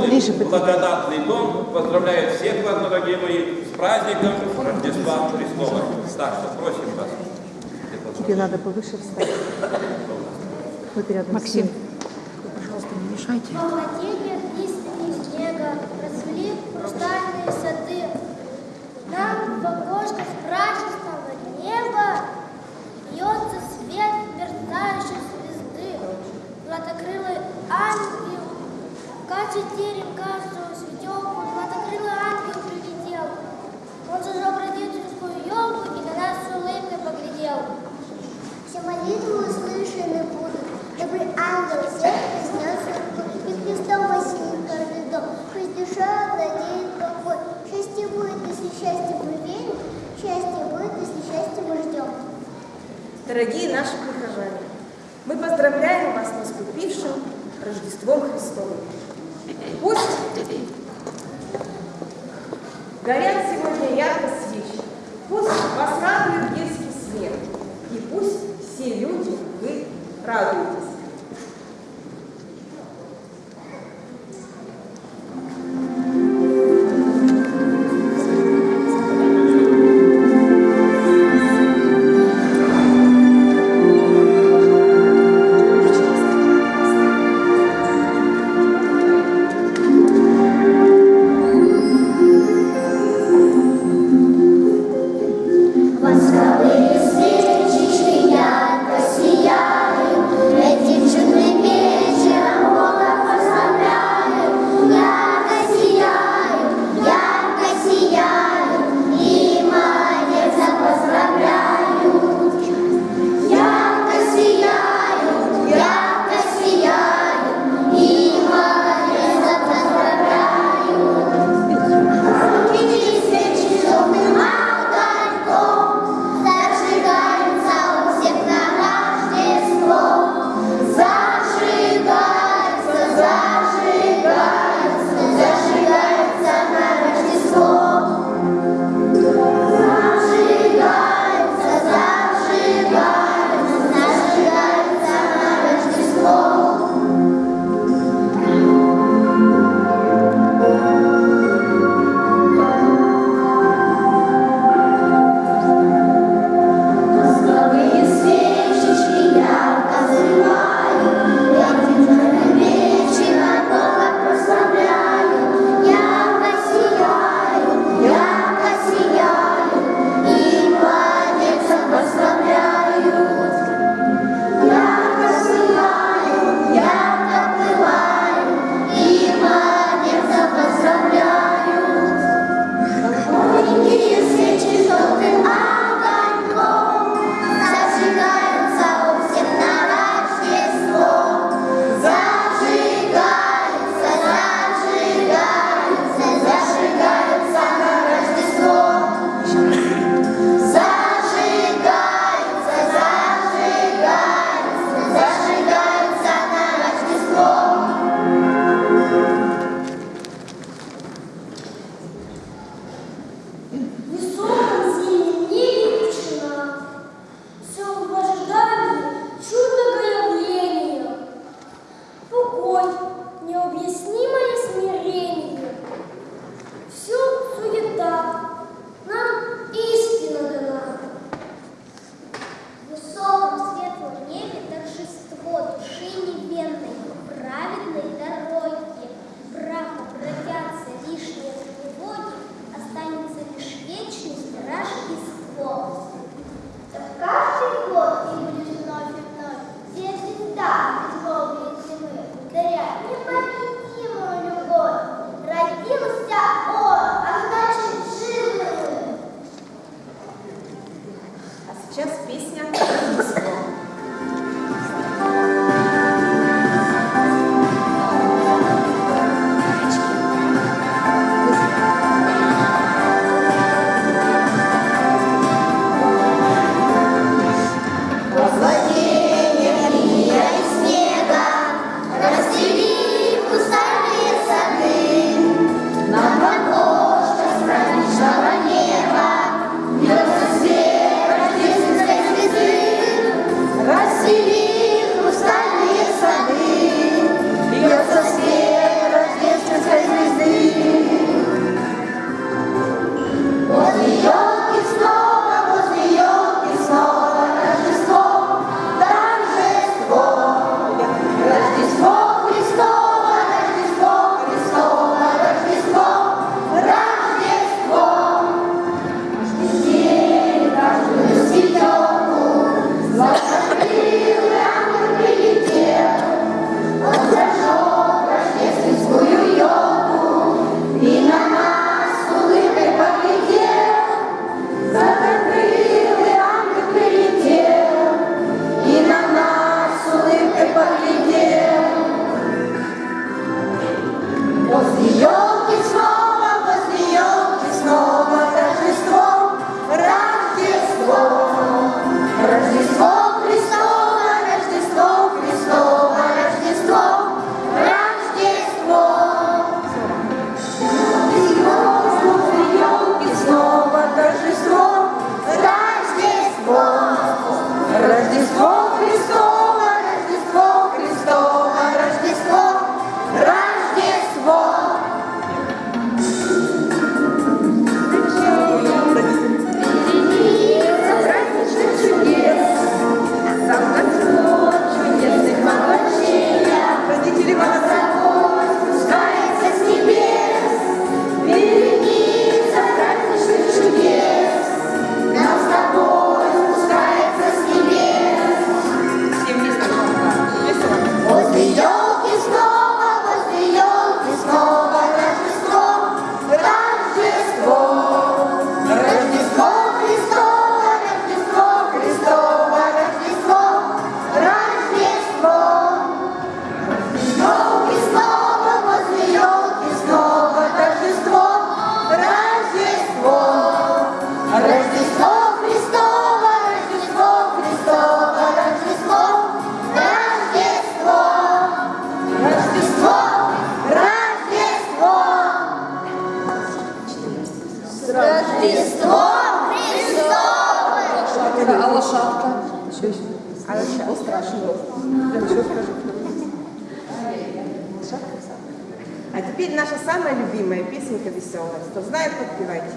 Поближе, Полный благодатный дом поздравляет всех вас, дорогие мои, с праздником Рождества Христова. Так что просим вас. Тебе надо повыше встать. Вот рядом Максим. Пожалуйста, не мешайте. Дорогие наши прихожане, мы поздравляем вас с наступившим Рождеством Христовым. Пусть горят сегодня ярко свечи, пусть вас радует детский смех, и пусть все люди вы радуетесь. сейчас песня. страшного. А теперь наша самая любимая песенка веселая. Кто знает, подпевайте.